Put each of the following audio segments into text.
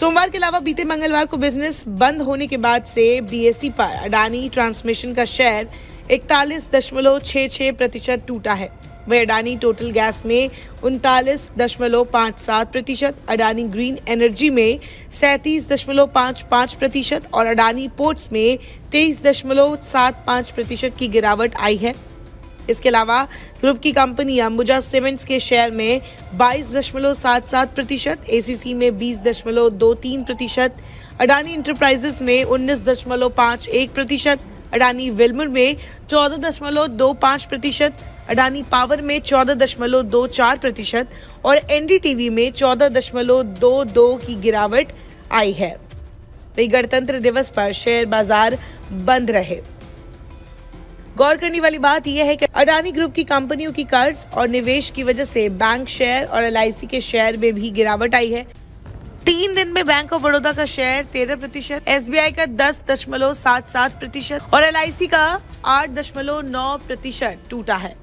सोमवार के अलावा बीते मंगलवार को बिज़नेस बंद होने के बाद से बीएसई पर अडानी ट्रांसमिशन का शेयर इकतालीस दशमलव छह प्रतिशत टूटा है। वह अडानी टोटल गैस में उनतालीस दशमलव पाँच सात प्रतिशत, अडानी ग्रीन एनर्जी में सैंतीस दशमलव पाँच पाँच प्रतिशत और अडानी पोर्ट्स में तेईस दशमलव सात पाँच प्रतिशत की गिरावट आई है। इसके अलावा ग्रुप की कंपनी अंबुजा सीमेंट्स के शेयर में बाईस दशमलव सात सात प्रतिशत एसीसी में बीस दशमलव दो तीन प्रतिशत, अडानी इंटरप्राइजेस में उन्नीस दशमलव पाँच एक प्रतिशत, अडानी विल्मर में चौदह दशमलव दो पाँच प्रतिशत, अडानी पावर में चौदह दशमलव दो चार प्रतिशत और एनडीटीवी में चौदह दशमलव दो दो की गिरावट आई है। वही गणतंत्र दिवस पर शेयर बाज़ार बंद रहे। गौर करने वाली बात यह है कि अडानी ग्रुप की कंपनियों की कर्ज और निवेश की वजह से बैंक शेयर और एलआईसी के शेयर में भी गिरावट आई है। तीन दिन में बैंक ऑफ़ बड़ौदा का शेयर तेरह प्रतिशत, एसबीआई का दस दशमलव सात सात प्रतिशत और एलआईसी का आठ दशमलव नौ प्रतिशत टूटा है।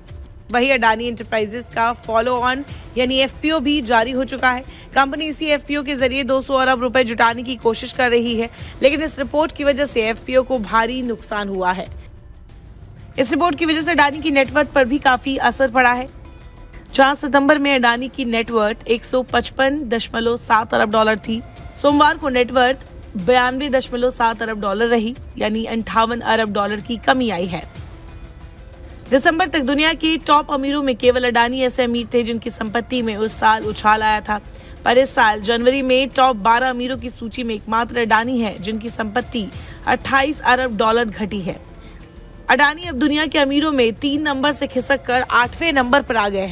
वही अडानी इंटरप्राइजेस का फॉलो ऑन यानी एफपीओ भी जारी हो चुका है। कंपनी इसी एफपीओ के ज़रिए 200 अरब रुपए जुटाने की कोशिश कर रही है, लेकिन इस रिपोर्ट की वजह से एफपीओ को भारी नुकसान हुआ है। इस रिपोर्ट की वजह से अडानी की नेटवर्थ पर भी काफ़ी असर पड़ा है। चार सितंबर में अडानी की नेटवर्थ एक अरब डॉलर थी। सोमवार को नेटवर्थ बयानवे दशमलव सात अरब डॉलर रही, यानी अंठावन अरब डॉलर की कमी आई है। दिसंबर तक दुनिया के टॉप अमीरों में केवल अडानी ऐसे अमीर थे जिनकी संपत्ति में उस साल उछाल आया था। पर इस साल जनवरी में टॉप 12 अमीरों की सूची में एकमात्र अडानी है जिनकी संपत्ति 28 अरब डॉलर घटी है। अडानी अब दुनिया के अमीरों में तीन नंबर से खिसक कर आठवें नंबर पर आ गए हैं।